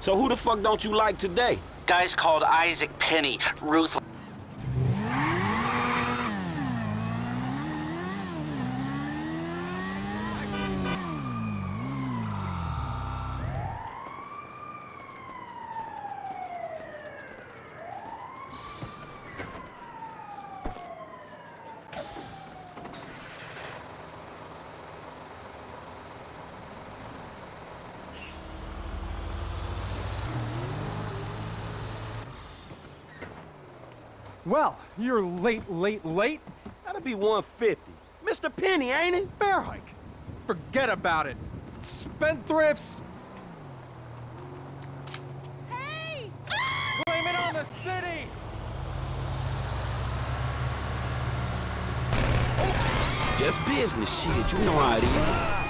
So who the fuck don't you like today? Guy's called Isaac Penny. Ruth. Well, you're late, late, late. Gotta be 150. Mr. Penny, ain't it? Bear hike. Forget about it. Spendthrifts. Hey! Blame it on the city. Just business shit, you know how it is.